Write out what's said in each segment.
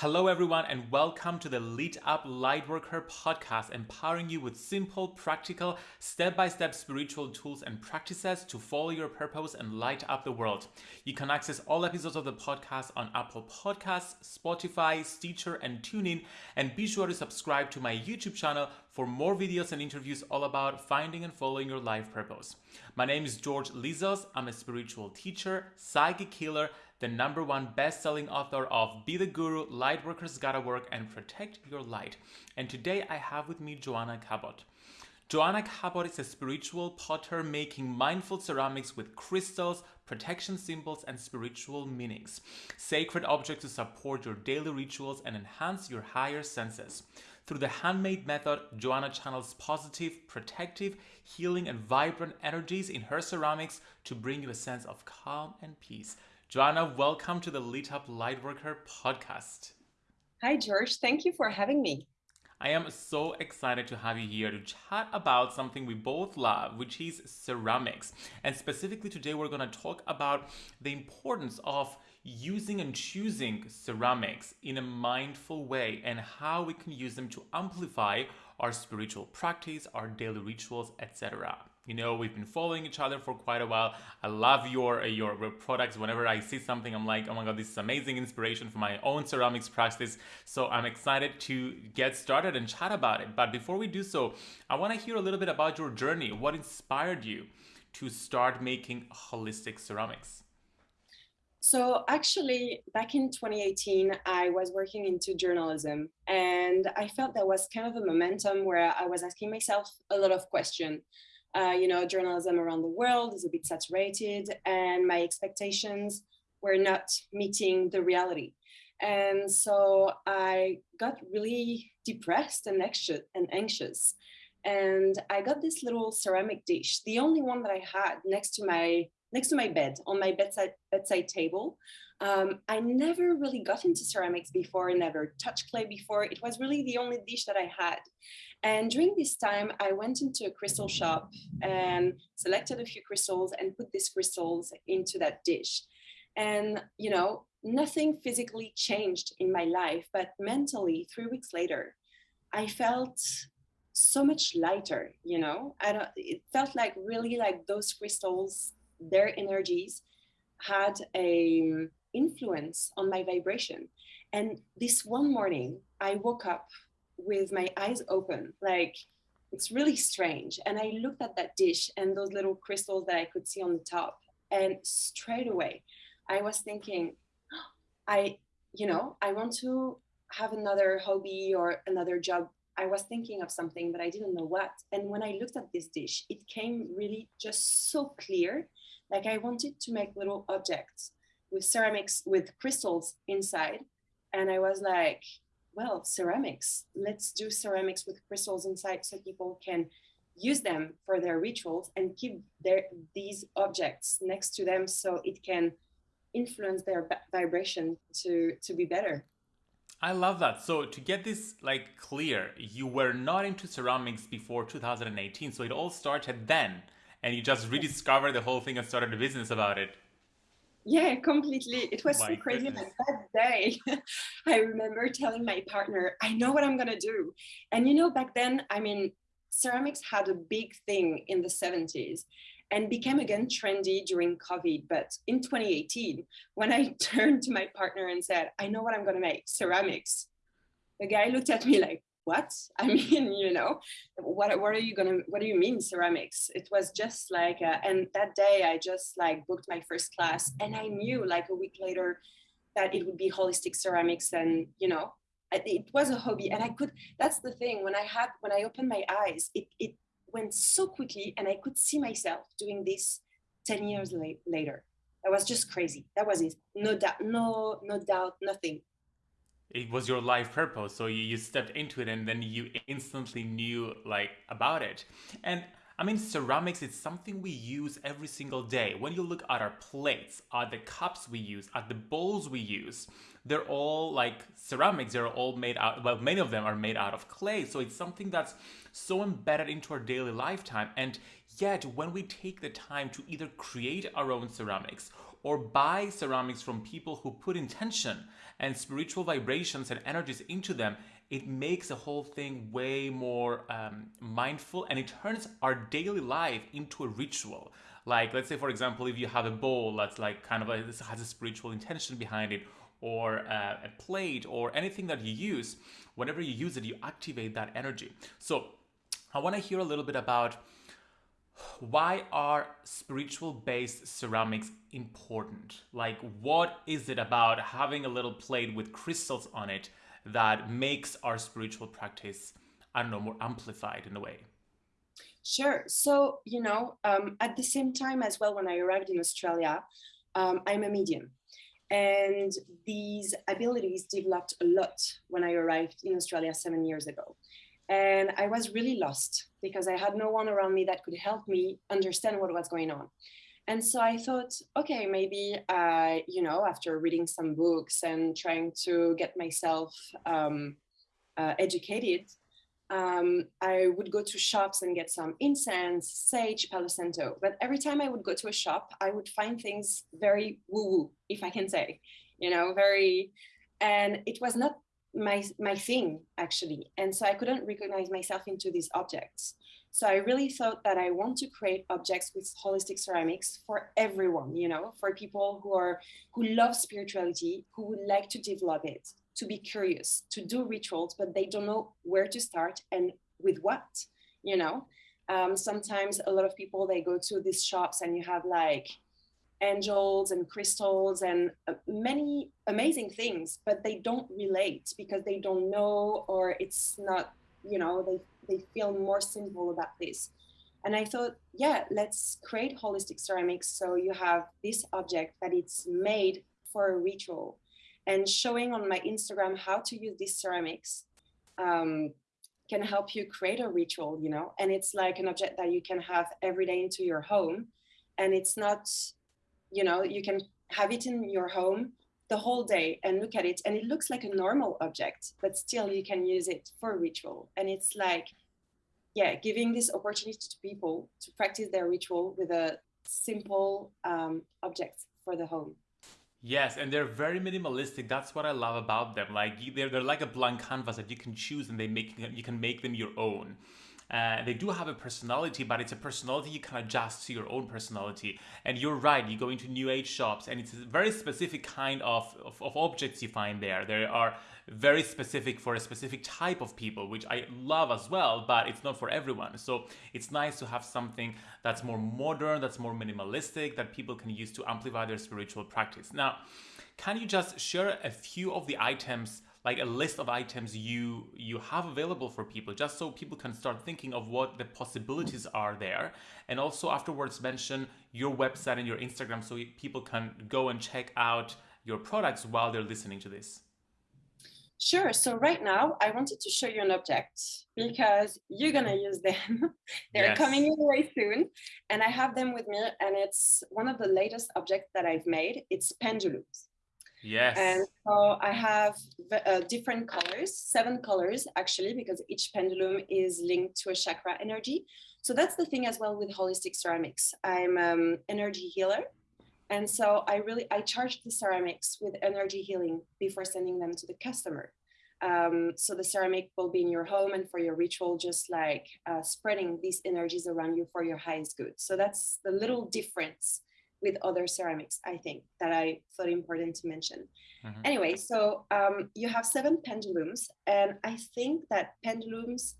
Hello, everyone, and welcome to the Lit Up Lightworker podcast, empowering you with simple, practical, step by step spiritual tools and practices to follow your purpose and light up the world. You can access all episodes of the podcast on Apple Podcasts, Spotify, Stitcher, and TuneIn. And be sure to subscribe to my YouTube channel for more videos and interviews all about finding and following your life purpose. My name is George Lizos. I'm a spiritual teacher, psychic healer the number one best-selling author of Be the Guru, Lightworkers Gotta Work, and Protect Your Light. And today I have with me Joanna Cabot. Joanna Cabot is a spiritual potter making mindful ceramics with crystals, protection symbols, and spiritual meanings. Sacred objects to support your daily rituals and enhance your higher senses. Through the handmade method, Joanna channels positive, protective, healing, and vibrant energies in her ceramics to bring you a sense of calm and peace. Joanna, welcome to the Lit Up Lightworker podcast. Hi, George. Thank you for having me. I am so excited to have you here to chat about something we both love, which is ceramics. And specifically today, we're going to talk about the importance of using and choosing ceramics in a mindful way and how we can use them to amplify our spiritual practice, our daily rituals, etc. You know, we've been following each other for quite a while. I love your, uh, your products. Whenever I see something, I'm like, oh my God, this is amazing inspiration for my own ceramics practice. So I'm excited to get started and chat about it. But before we do so, I want to hear a little bit about your journey. What inspired you to start making holistic ceramics? So actually, back in 2018, I was working into journalism and I felt there was kind of a momentum where I was asking myself a lot of questions uh, you know, journalism around the world is a bit saturated and my expectations were not meeting the reality. And so I got really depressed and anxious, and I got this little ceramic dish, the only one that I had next to my next to my bed on my bedside bedside table. Um, I never really got into ceramics before, never touched clay before. It was really the only dish that I had. And during this time, I went into a crystal shop and selected a few crystals and put these crystals into that dish. And, you know, nothing physically changed in my life, but mentally, three weeks later, I felt so much lighter, you know, I don't, it felt like really like those crystals, their energies had a um, influence on my vibration. And this one morning, I woke up with my eyes open, like it's really strange. And I looked at that dish and those little crystals that I could see on the top. And straight away, I was thinking, I, you know, I want to have another hobby or another job. I was thinking of something, but I didn't know what. And when I looked at this dish, it came really just so clear. Like I wanted to make little objects with ceramics, with crystals inside. And I was like, well, ceramics. Let's do ceramics with crystals inside so people can use them for their rituals and keep their these objects next to them so it can influence their vibration to to be better. I love that. So to get this like clear, you were not into ceramics before 2018. So it all started then and you just rediscovered the whole thing and started a business about it. Yeah, completely. It was My so crazy goodness. that day. I remember telling my partner, I know what I'm going to do. And you know, back then, I mean, ceramics had a big thing in the 70s and became again trendy during COVID. But in 2018, when I turned to my partner and said, I know what I'm going to make ceramics, the guy looked at me like, what? I mean you know what what are you gonna what do you mean ceramics? It was just like uh, and that day i just like booked my first class and i knew like a week later that it would be holistic ceramics and you know it was a hobby and i could that's the thing when i had when i opened my eyes it it went so quickly and i could see myself doing this 10 years la- later. That was just crazy. That was it. No doubt no no doubt nothing it was your life purpose so you, you stepped into it and then you instantly knew like about it and I mean, ceramics is something we use every single day. When you look at our plates, at the cups we use, at the bowls we use, they're all like ceramics. They're all made out, well, many of them are made out of clay. So it's something that's so embedded into our daily lifetime. And yet, when we take the time to either create our own ceramics or buy ceramics from people who put intention and spiritual vibrations and energies into them, it makes the whole thing way more um, mindful and it turns our daily life into a ritual. Like, let's say, for example, if you have a bowl that's like kind of a, this has a spiritual intention behind it, or uh, a plate, or anything that you use, whenever you use it, you activate that energy. So, I want to hear a little bit about why are spiritual based ceramics important? Like, what is it about having a little plate with crystals on it that makes our spiritual practice, I don't know, more amplified in a way? Sure. So, you know, um, at the same time as well, when I arrived in Australia, um, I'm a medium. And these abilities developed a lot when I arrived in Australia seven years ago. And I was really lost because I had no one around me that could help me understand what was going on. And so I thought, okay, maybe, I, you know, after reading some books and trying to get myself um, uh, educated, um, I would go to shops and get some incense, sage, Palo Santo. But every time I would go to a shop, I would find things very woo woo, if I can say, you know, very, and it was not my my thing actually. And so i couldn't recognize myself into these objects. So i really thought that i want to create objects with holistic ceramics for everyone you know for people who are who love spirituality who would like to develop it to be curious to do rituals but they don't know where to start and with what you know? Um, sometimes a lot of people they go to these shops and you have like angels and crystals and uh, many amazing things but they don't relate because they don't know or it's not you know they they feel more simple about this. And i thought yeah let's create holistic ceramics. So you have this object that it's made for a ritual and showing on my instagram how to use these ceramics um, can help you create a ritual you know? And it's like an object that you can have every day into your home and it's not you know you can have it in your home the whole day and look at it and it looks like a normal object but still you can use it for ritual and it's like yeah giving this opportunity to people to practice their ritual with a simple um, object for the home Yes, and they're very minimalistic. That's what I love about them. Like they're, they're like a blank canvas that you can choose and they make you can make them your own. Uh, they do have a personality, but it's a personality you can adjust to your own personality. And you're right, you go into new age shops, and it's a very specific kind of, of, of objects you find there. They are very specific for a specific type of people, which I love as well, but it's not for everyone. So it's nice to have something that's more modern, that's more minimalistic, that people can use to amplify their spiritual practice. Now, can you just share a few of the items like a list of items you you have available for people just so people can start thinking of what the possibilities are there and also afterwards mention your website and your instagram so people can go and check out your products while they're listening to this Sure. So right now, I wanted to show you an object because you're gonna use them. They're yes. coming your way soon, and I have them with me. And it's one of the latest objects that I've made. It's pendulums. Yes. And so I have uh, different colors, seven colors actually, because each pendulum is linked to a chakra energy. So that's the thing as well with holistic ceramics. I'm um, energy healer. And so I really, I charge the ceramics with energy healing before sending them to the customer. Um, so the ceramic will be in your home and for your ritual, just like uh, spreading these energies around you for your highest good. So that's the little difference with other ceramics, I think, that I thought important to mention. Mm-hmm. Anyway, so um, you have seven pendulums, and I think that pendulums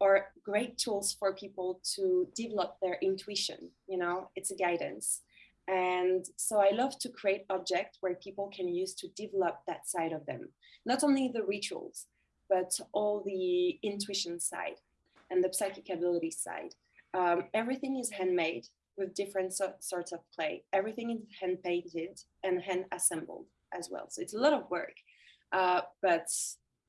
are great tools for people to develop their intuition. You know, it's a guidance. And so I love to create objects where people can use to develop that side of them, not only the rituals, but all the intuition side and the psychic ability side. Um, everything is handmade with different so- sorts of clay. Everything is hand painted and hand assembled as well. So it's a lot of work. Uh, but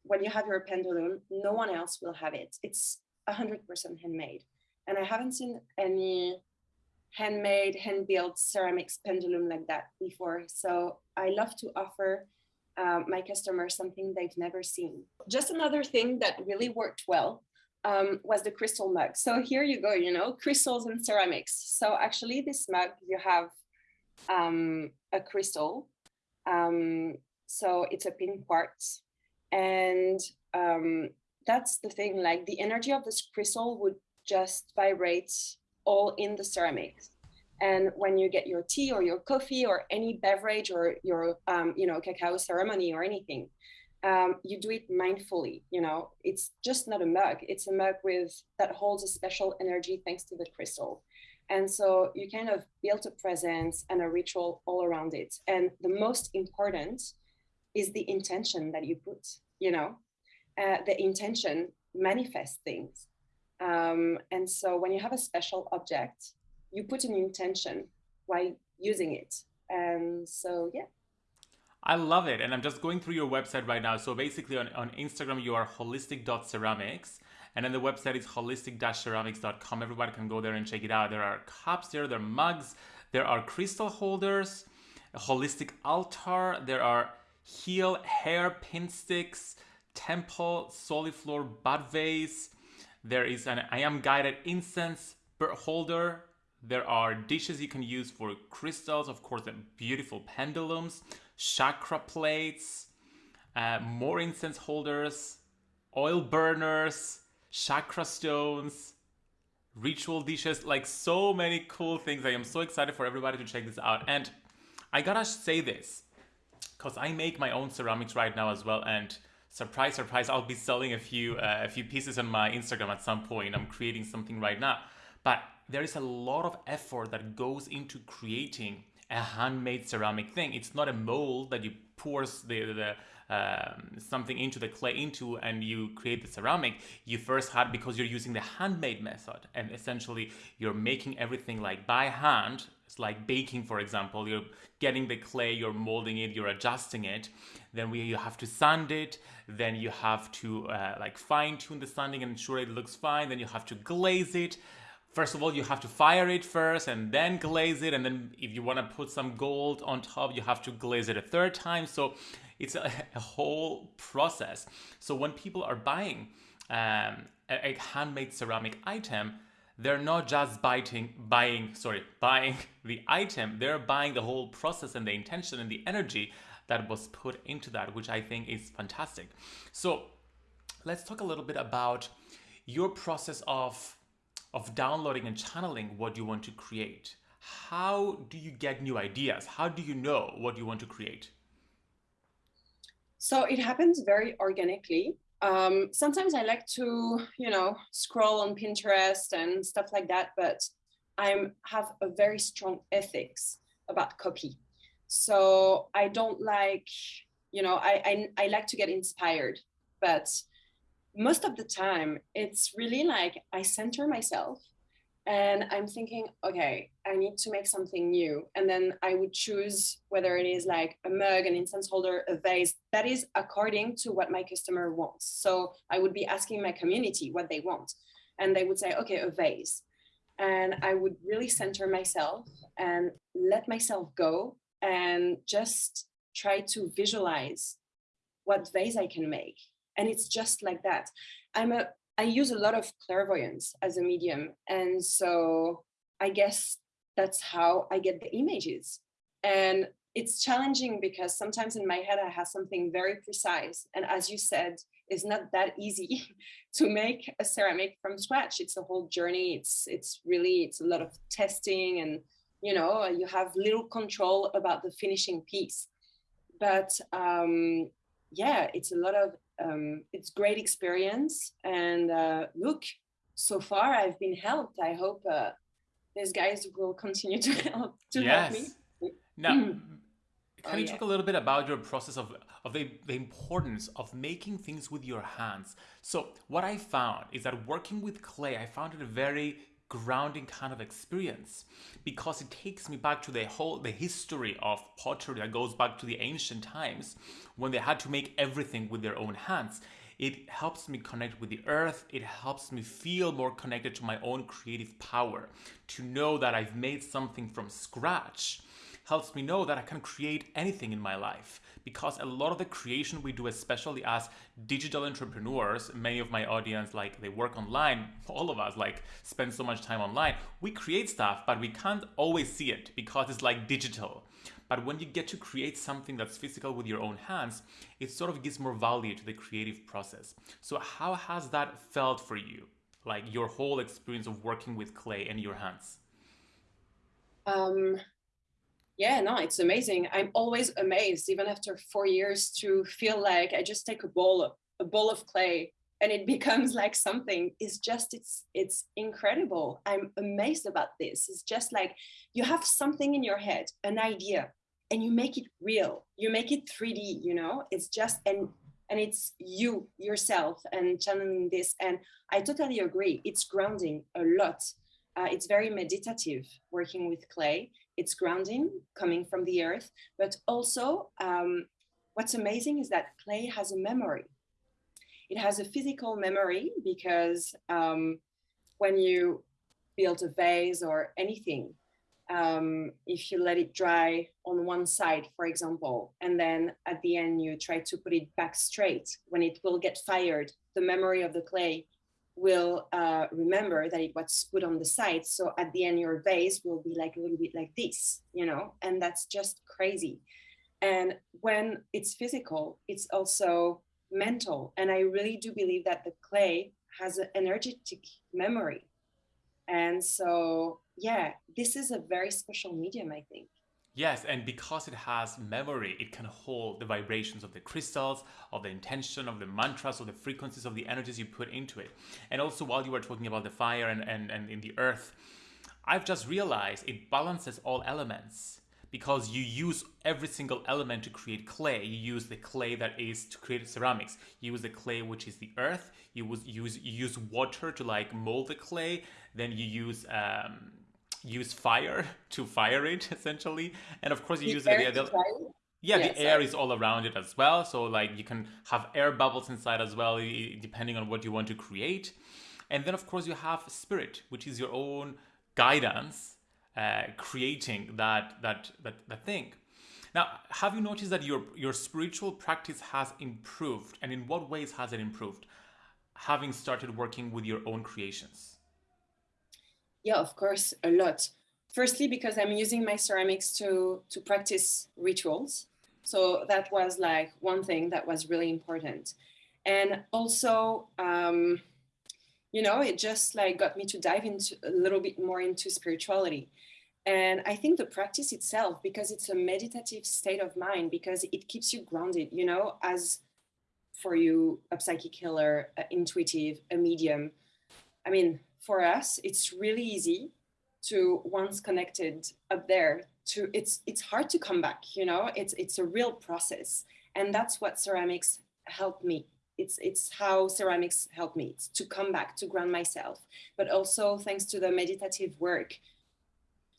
when you have your pendulum, no one else will have it. It's 100% handmade. And I haven't seen any handmade, hand built ceramics pendulum like that before. So I love to offer uh, my customers something they've never seen. Just another thing that really worked well um, was the crystal mug. So here you go, you know, crystals and ceramics. So actually this mug, you have um, a crystal. Um, so it's a pink quartz. And um, that's the thing, like the energy of this crystal would just vibrate all in the ceramics. And when you get your tea or your coffee or any beverage or your, um, you know, cacao ceremony or anything, um, you do it mindfully. You know, it's just not a mug. It's a mug with that holds a special energy thanks to the crystal. And so you kind of build a presence and a ritual all around it. And the most important is the intention that you put, you know, uh, the intention manifests things. Um, and so when you have a special object, you put an intention while using it. And so, yeah. I love it. And I'm just going through your website right now. So basically on, on Instagram, you are holistic.ceramics. And then the website is holistic-ceramics.com. Everybody can go there and check it out. There are cups there, there are mugs, there are crystal holders, a holistic altar, there are heel, hair, pin sticks, temple, soliflor, bud vase. There is an I am guided incense holder. There are dishes you can use for crystals, of course, beautiful pendulums, chakra plates, uh, more incense holders, oil burners, chakra stones, ritual dishes, like so many cool things. I am so excited for everybody to check this out. And I gotta say this, because I make my own ceramics right now as well. And surprise, surprise, I'll be selling a few uh, a few pieces on my Instagram at some point. I'm creating something right now. But there is a lot of effort that goes into creating a handmade ceramic thing. It's not a mold that you pour the, the um, something into the clay into and you create the ceramic. You first had because you're using the handmade method and essentially you're making everything like by hand. It's like baking, for example. You're getting the clay, you're molding it, you're adjusting it. Then we you have to sand it. Then you have to uh, like fine tune the sanding and ensure it looks fine. Then you have to glaze it first of all you have to fire it first and then glaze it and then if you want to put some gold on top you have to glaze it a third time. So it's a, a whole process. So when people are buying um, a, a, handmade ceramic item they're not just buying buying sorry buying the item. They're buying the whole process and the intention and the energy that was put into that which i think is fantastic. So let's talk a little bit about your process of of downloading and channeling what you want to create. How do you get new ideas? How do you know what you want to create? So it happens very organically. Um, sometimes I like to, you know, scroll on Pinterest and stuff like that, but I have a very strong ethics about copy. So I don't like, you know, I, I, I like to get inspired, but most of the time it's really like I center myself and I'm thinking, okay, I need to make something new. And then I would choose whether it is like a mug, an incense holder, a vase that is according to what my customer wants. So I would be asking my community what they want. And they would say, okay, a vase. And I would really center myself and let myself go and just try to visualize what vase I can make and it's just like that. I'm a i use a lot of clairvoyance as a medium. And so i guess that's how i get the images. And it's challenging because sometimes in my head i have something very precise. And as you said it's not that easy to make a ceramic from scratch. It's a whole journey. It's it's really it's a lot of testing and you know you have little control about the finishing piece. But um yeah it's a lot of um, it's great experience. And uh, look, so far I've been helped. I hope uh, these guys will continue to help to yes. help me. Now, can oh, you yeah. talk a little bit about your process of of the, the importance of making things with your hands? So what I found is that working with clay, I found it very grounding kind of experience because it takes me back to the whole the history of pottery that goes back to the ancient times when they had to make everything with their own hands. It helps me connect with the earth. It helps me feel more connected to my own creative power to know that i've made something from scratch helps me know that I can create anything in my life because a lot of the creation we do, especially as digital entrepreneurs, many of my audience, like they work online, all of us like spend so much time online. We create stuff, but we can't always see it because it's like digital. But when you get to create something that's physical with your own hands, it sort of gives more value to the creative process. So how has that felt for you? Like your whole experience of working with clay in your hands? Um, yeah, no, it's amazing. I'm always amazed, even after four years, to feel like I just take a bowl of a bowl of clay and it becomes like something. It's just it's it's incredible. I'm amazed about this. It's just like you have something in your head, an idea, and you make it real you make it 3d you know it's just and and it's you yourself and channeling this and i totally agree it's grounding a lot uh, it's very meditative working with clay it's grounding coming from the earth but also um, what's amazing is that clay has a memory. It has a physical memory because um, when you build a vase or anything um, if you let it dry on one side, for example, and then at the end you try to put it back straight, when it will get fired, the memory of the clay will uh, remember that it was put on the side. So at the end, your vase will be like a little bit like this, you know, and that's just crazy. And when it's physical, it's also mental. And I really do believe that the clay has an energetic memory. And so yeah, this is a very special medium, I think. Yes, and because it has memory, it can hold the vibrations of the crystals, of the intention, of the mantras, of the frequencies of the energies you put into it. And also, while you were talking about the fire and, and, and in the earth, I've just realized it balances all elements because you use every single element to create clay. You use the clay that is to create ceramics. You use the clay which is the earth. You use use you use water to like mold the clay. Then you use um, use fire to fire it essentially. And of course you the use the, the, yeah, the air is all around it as well. So like you can have air bubbles inside as well depending on what you want to create. And then of course you have spirit which is your own guidance uh, creating that that that, that thing. Now have you noticed that your your spiritual practice has improved? And in what ways has it improved? Having started working with your own creations yeah, of course, a lot. Firstly, because I'm using my ceramics to to practice rituals. So that was like one thing that was really important. And also, um, you know, it just like got me to dive into a little bit more into spirituality. And I think the practice itself, because it's a meditative state of mind, because it keeps you grounded, you know, as for you, a psychic healer, a intuitive, a medium. I mean, for us, it's really easy to once connected up there to it's it's hard to come back you know? It's it's a real process. And that's what ceramics helped me. It's it's how ceramics helped me. It's to come back to ground myself but also thanks to the meditative work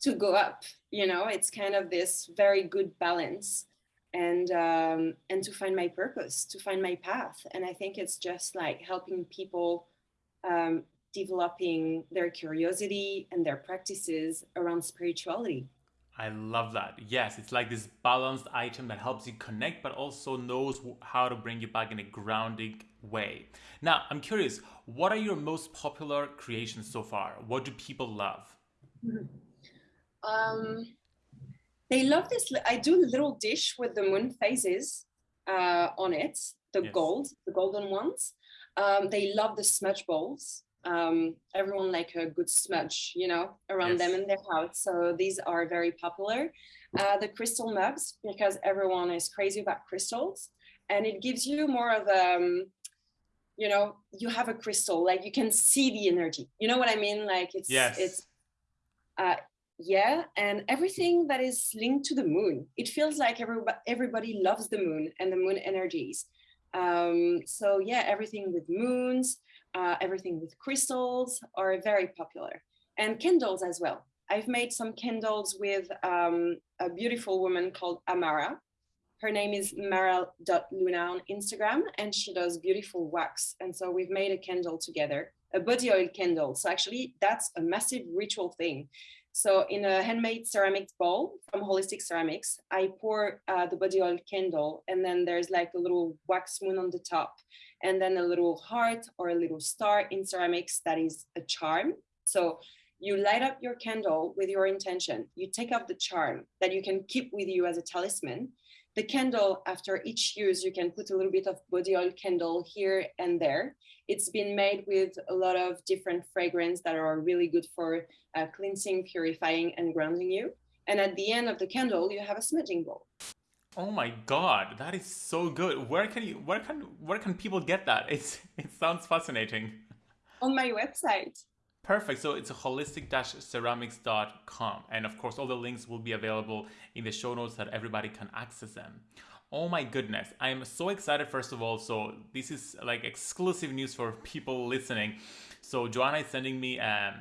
to go up you know? It's kind of this very good balance and um, and to find my purpose to find my path. And i think it's just like helping people um, developing their curiosity and their practices around spirituality. I love that. Yes, it's like this balanced item that helps you connect, but also knows how to bring you back in a grounding way. Now, I'm curious, what are your most popular creations so far? What do people love? Um, they love this. I do a little dish with the moon phases uh, on it, the yes. gold, the golden ones. Um, they love the smudge bowls um, everyone like a good smudge, you know, around yes. them in their house. So these are very popular. Uh, the crystal mugs, because everyone is crazy about crystals, and it gives you more of um, you know, you have a crystal, like you can see the energy. You know what I mean? Like it's yes. it's uh, yeah, and everything that is linked to the moon. It feels like everybody everybody loves the moon and the moon energies. Um, so yeah, everything with moons uh, everything with crystals are very popular and candles as well. I've made some candles with um, a beautiful woman called Amara. Her name is mara.luna on Instagram and she does beautiful wax. And so we've made a candle together, a body oil candle. So actually that's a massive ritual thing So in a handmade ceramic bowl from Holistic Ceramics, I pour uh, the body oil candle and then there's like a little wax moon on the top and then a little heart or a little star in ceramics that is a charm. So you light up your candle with your intention. You take off the charm that you can keep with you as a talisman. The candle, after each use, you can put a little bit of body oil candle here and there. It's been made with a lot of different fragrance that are really good for uh, cleansing, purifying, and grounding you. And at the end of the candle, you have a smudging bowl. Oh my god, that is so good. Where can you where can where can people get that? It's it sounds fascinating. On my website. Perfect. So it's holistic-ceramics.com. And of course, all the links will be available in the show notes that everybody can access them. Oh my goodness. I am so excited, first of all. So this is like exclusive news for people listening. So Joanna is sending me um,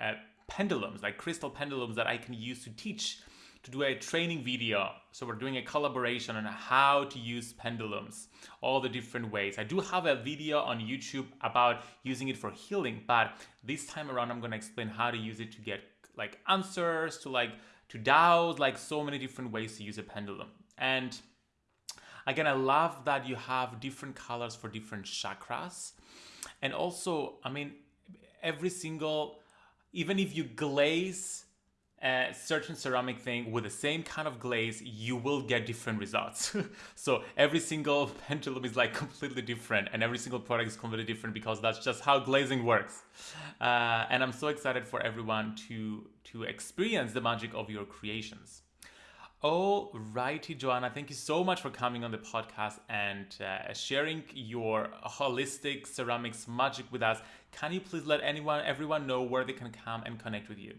uh, pendulums, like crystal pendulums that I can use to teach to do a training video. So we're doing a collaboration on how to use pendulums, all the different ways. I do have a video on YouTube about using it for healing, but this time around I'm gonna explain how to use it to get like answers, to like to doubts, like so many different ways to use a pendulum. And again, I love that you have different colors for different chakras. And also, I mean, every single, even if you glaze a certain ceramic thing with the same kind of glaze, you will get different results. so every single pendulum is like completely different and every single product is completely different because that's just how glazing works. Uh, and I'm so excited for everyone to, to experience the magic of your creations. Alrighty, Joanna, thank you so much for coming on the podcast and uh, sharing your holistic ceramics magic with us. Can you please let anyone, everyone know where they can come and connect with you?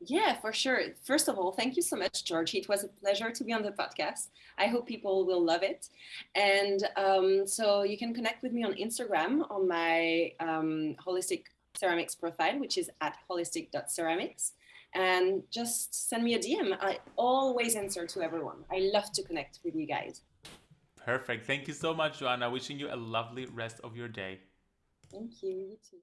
Yeah, for sure. First of all, thank you so much, George. It was a pleasure to be on the podcast. I hope people will love it. And um, so you can connect with me on Instagram on my um, holistic ceramics profile, which is at holistic.ceramics. And just send me a DM. I always answer to everyone. I love to connect with you guys. Perfect. Thank you so much, Joanna. Wishing you a lovely rest of your day. Thank you. You too.